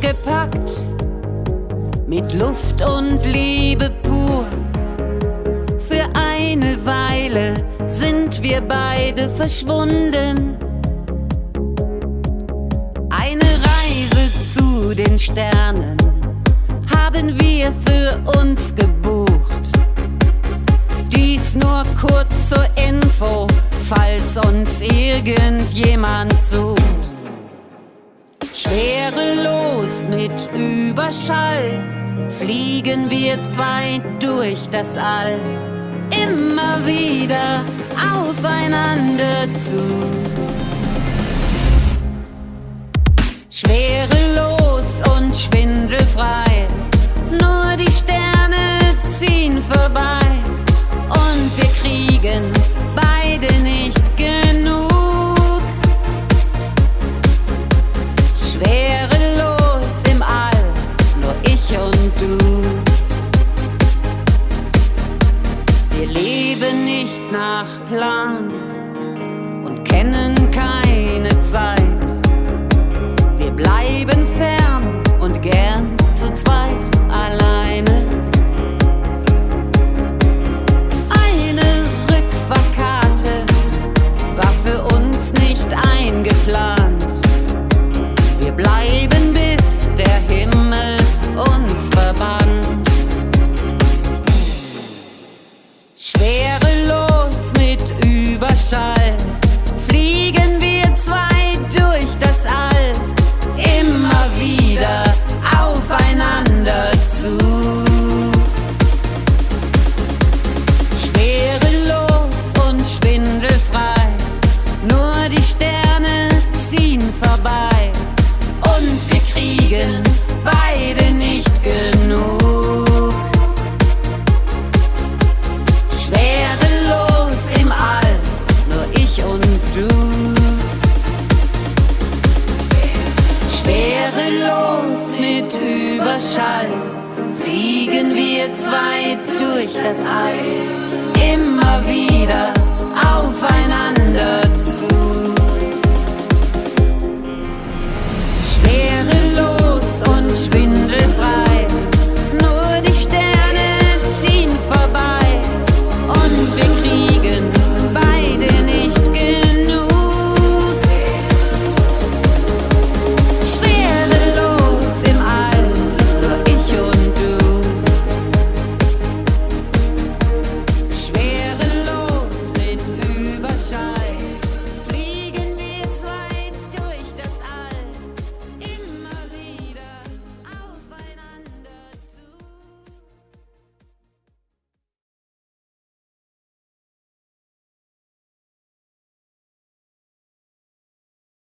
bepackt mit Luft und Liebe pur. Für eine Weile sind wir beide verschwunden. Eine Reise zu den Sternen haben wir für uns gebucht. Dies nur kurz zur Info, falls uns irgendjemand sucht. Schwerelos mit Überschall fliegen wir zwei durch das All. Immer wieder aufeinander zu. Schwerelos und schwindelfrei, Wir leben nicht nach Plan und kennen keine Schwerelos mit Überschall fliegen wir zwei durch das All.